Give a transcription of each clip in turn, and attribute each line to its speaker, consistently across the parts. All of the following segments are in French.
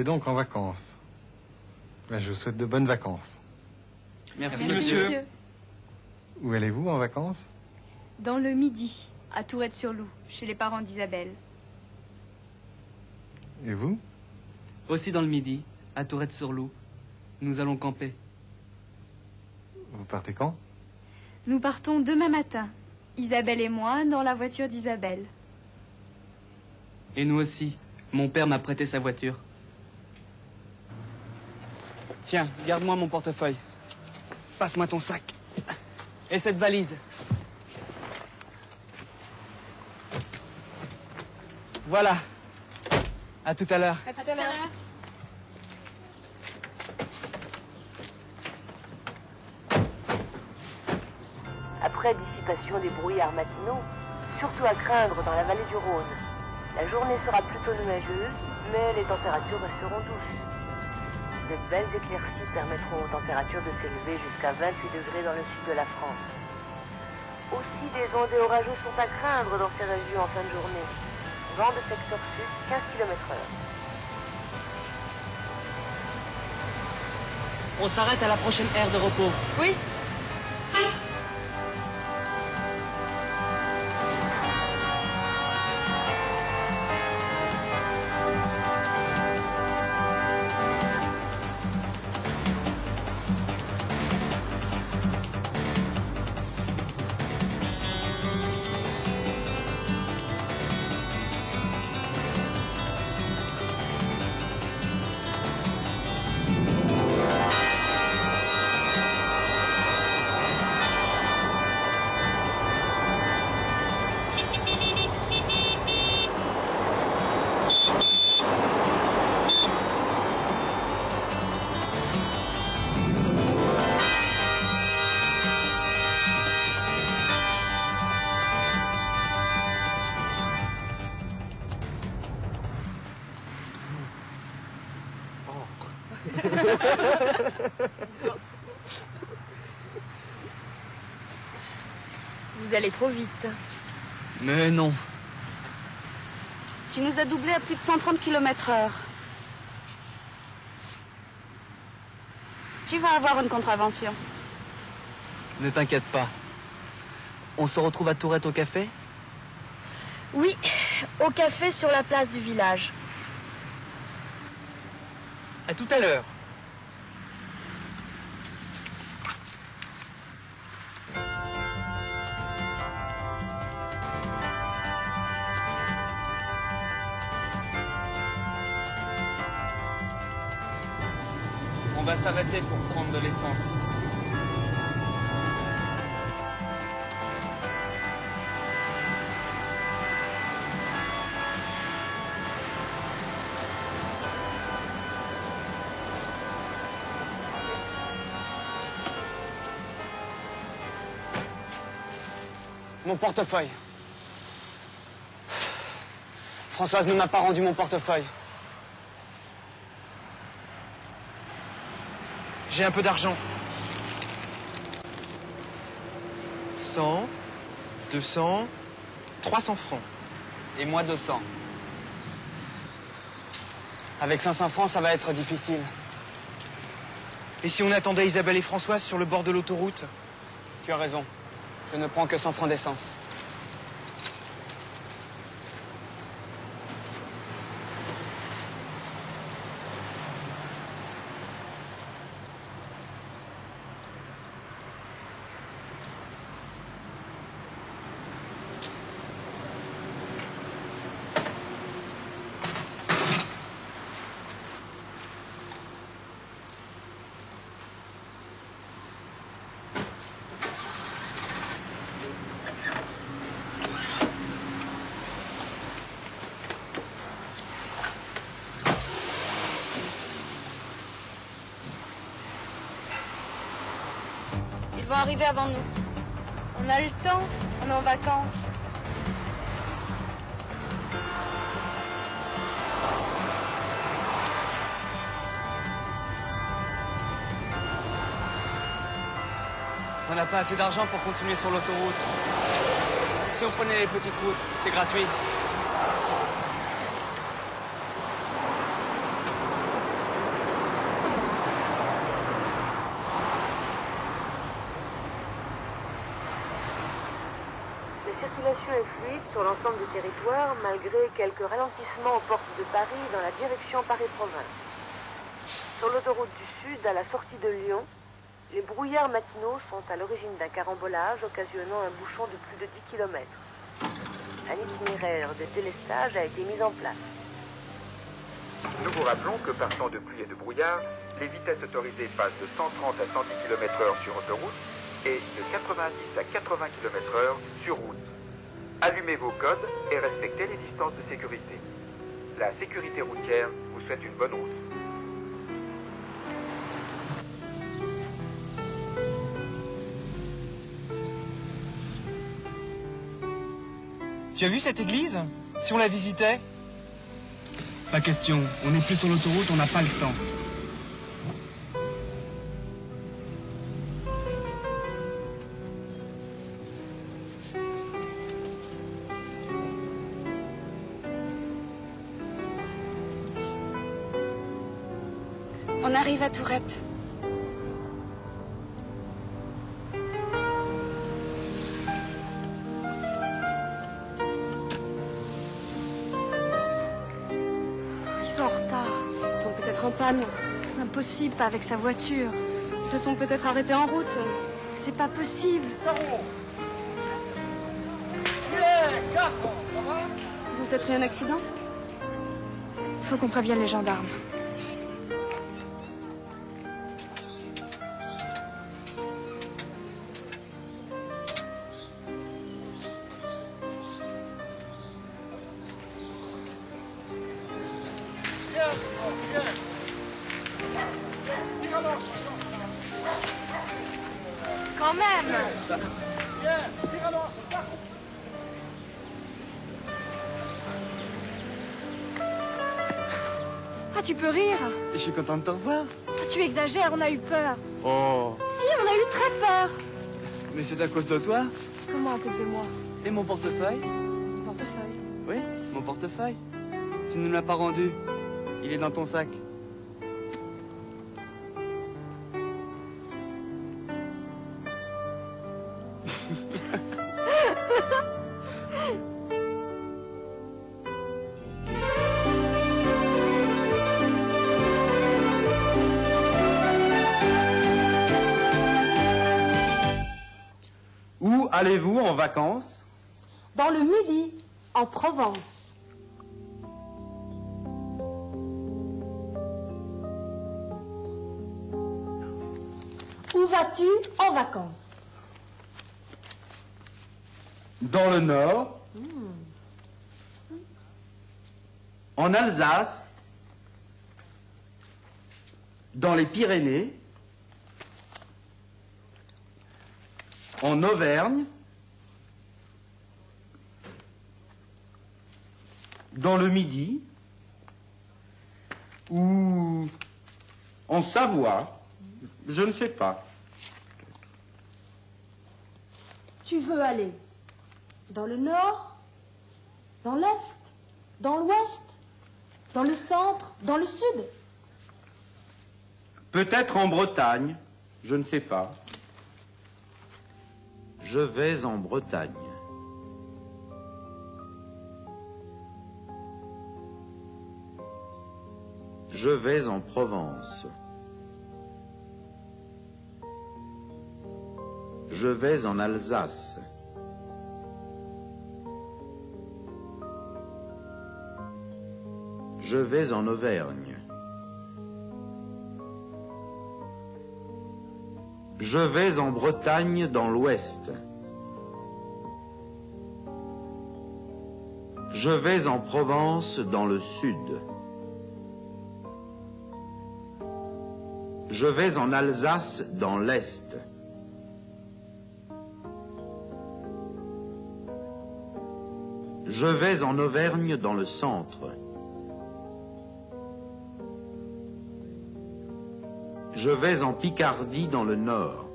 Speaker 1: partez donc en vacances. Ben, je vous souhaite de bonnes vacances.
Speaker 2: Merci, monsieur.
Speaker 1: Où allez-vous en vacances?
Speaker 3: Dans le Midi, à Tourette-sur-Loup, chez les parents d'Isabelle.
Speaker 1: Et vous?
Speaker 2: Aussi dans le Midi, à Tourette-sur-Loup. Nous allons camper.
Speaker 1: Vous partez quand?
Speaker 3: Nous partons demain matin. Isabelle et moi dans la voiture d'Isabelle.
Speaker 2: Et nous aussi. Mon père m'a prêté sa voiture. Tiens, garde-moi mon portefeuille. Passe-moi ton sac. Et cette valise. Voilà. À tout à l'heure.
Speaker 3: À tout à l'heure.
Speaker 4: Après dissipation des brouillards matinaux, surtout à craindre dans la vallée du Rhône. La journée sera plutôt nuageuse, mais les températures resteront douces. De belles éclaircies permettront aux températures de s'élever jusqu'à 28 degrés dans le sud de la France. Aussi des ondées orageuses sont à craindre dans ces régions en fin de journée. Vent de secteur sud, 15 km heure.
Speaker 2: On s'arrête à la prochaine aire de repos.
Speaker 3: Oui Vous allez trop vite.
Speaker 2: Mais non.
Speaker 5: Tu nous as doublé à plus de 130 km heure. Tu vas avoir une contravention.
Speaker 2: Ne t'inquiète pas. On se retrouve à Tourette au café?
Speaker 5: Oui, au café sur la place du village.
Speaker 2: À tout à l'heure. Va s'arrêter pour prendre de l'essence. Mon portefeuille. Françoise ne m'a pas rendu mon portefeuille. J'ai un peu d'argent. 100, 200, 300 francs. Et moi 200. Avec 500 francs, ça va être difficile. Et si on attendait Isabelle et Françoise sur le bord de l'autoroute? Tu as raison. Je ne prends que 100 francs d'essence.
Speaker 3: Vont arriver avant nous. On a le temps, on est en vacances.
Speaker 2: On n'a pas assez d'argent pour continuer sur l'autoroute. Si on prenait les petites routes, c'est gratuit.
Speaker 4: Circulation est fluide sur l'ensemble du territoire, malgré quelques ralentissements aux portes de Paris dans la direction Paris-Province. Sur l'autoroute du Sud, à la sortie de Lyon, les brouillards matinaux sont à l'origine d'un carambolage occasionnant un bouchon de plus de 10 km. Un itinéraire de délestage a été mis en place.
Speaker 6: Nous vous rappelons que par temps de pluie et de brouillard, les vitesses autorisées passent de 130 à 110 km h sur autoroute et de 90 à 80 km h sur route. Allumez vos codes et respectez les distances de sécurité. La sécurité routière vous souhaite une bonne route.
Speaker 2: Tu as vu cette église? Si on la visitait? Pas question. On n'est plus sur l'autoroute, on n'a pas le temps.
Speaker 3: À Tourette.
Speaker 5: Ils sont en retard. Ils sont peut-être en panne. Impossible, pas avec sa voiture. Ils se sont peut-être arrêtés en route. C'est pas possible. Ils ont peut-être eu un accident Il faut qu'on prévienne les gendarmes.
Speaker 3: Quand même
Speaker 5: Ah, tu peux rire
Speaker 2: Je suis content de te revoir.
Speaker 5: Ah, Tu exagères, on a eu peur.
Speaker 2: Oh,
Speaker 5: Si, on a eu très peur.
Speaker 2: mais c'est à cause de toi
Speaker 5: Comment à cause de moi?
Speaker 2: Et mon portefeuille
Speaker 5: Portefeuille.
Speaker 2: Oui, mon portefeuille. Tu ne me l'as pas rendu. Il est dans ton sac.
Speaker 7: Où allez-vous en vacances?
Speaker 8: Dans le Midi, en Provence. Vas-tu en vacances?
Speaker 7: Dans le Nord. En Alsace. Dans les Pyrénées. En Auvergne. Dans le Midi. Ou en Savoie. Je ne sais pas.
Speaker 8: Tu veux aller dans le Nord Dans l'Est Dans l'Ouest Dans le Centre Dans le Sud
Speaker 7: Peut-être en Bretagne, je ne sais pas.
Speaker 9: Je vais en Bretagne. Je vais en Provence. Je vais en Alsace. Je vais en Auvergne. Je vais en Bretagne dans l'ouest. Je vais en Provence dans le sud. Je vais en Alsace dans l'est. Je vais en Auvergne dans le centre. Je vais en Picardie dans le nord.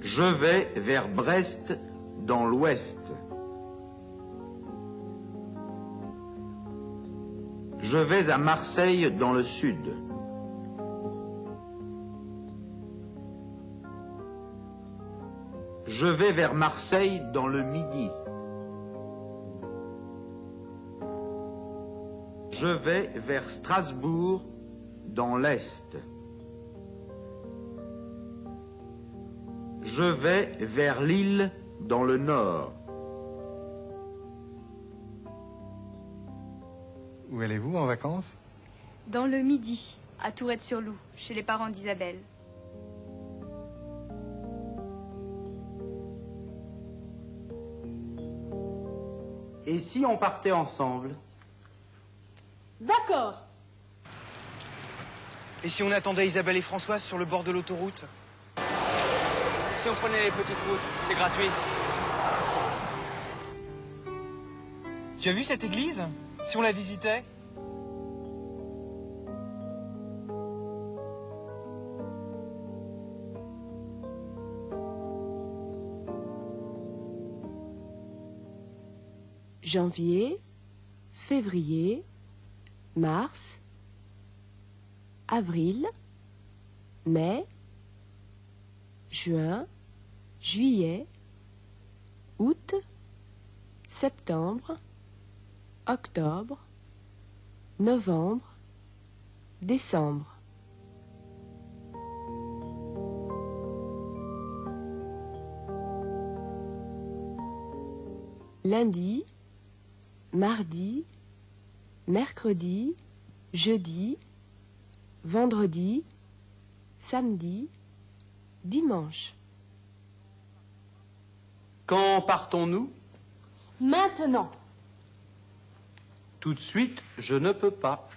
Speaker 9: Je vais vers Brest dans l'ouest. Je vais à Marseille dans le sud. Je vais vers Marseille dans le midi. Je vais vers Strasbourg dans l'Est. Je vais vers Lille dans le Nord.
Speaker 1: Où allez-vous en vacances?
Speaker 3: Dans le Midi, à Tourette-sur-Loup, chez les parents d'Isabelle.
Speaker 7: Et si on partait ensemble
Speaker 8: D'accord.
Speaker 2: Et si on attendait Isabelle et Françoise sur le bord de l'autoroute Si on prenait les petites routes, c'est gratuit. Tu as vu cette église? Si on la visitait?
Speaker 10: Janvier, février, mars, avril, mai, juin, juillet, août, septembre, octobre, novembre, décembre. Mardi, mercredi, jeudi, vendredi, samedi, dimanche.
Speaker 7: Quand partons-nous?
Speaker 8: Maintenant.
Speaker 7: Tout de suite, je ne peux pas.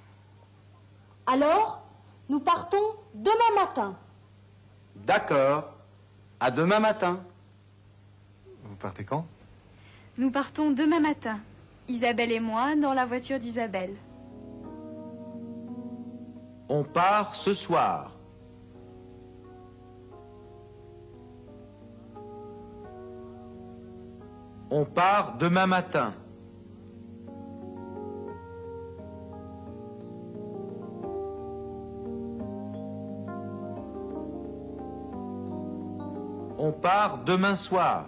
Speaker 8: Alors, nous partons demain matin.
Speaker 7: D'accord. À demain matin.
Speaker 1: Vous partez quand?
Speaker 3: Nous partons demain matin. Isabelle et moi dans la voiture d'Isabelle.
Speaker 9: On part ce soir. On part demain matin. On part demain soir.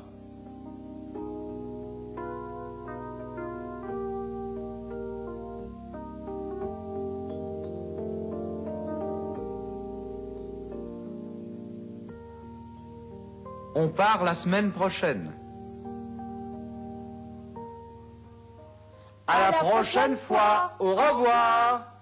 Speaker 9: On part la semaine prochaine.
Speaker 7: À, la, prochaine fois. Au revoir.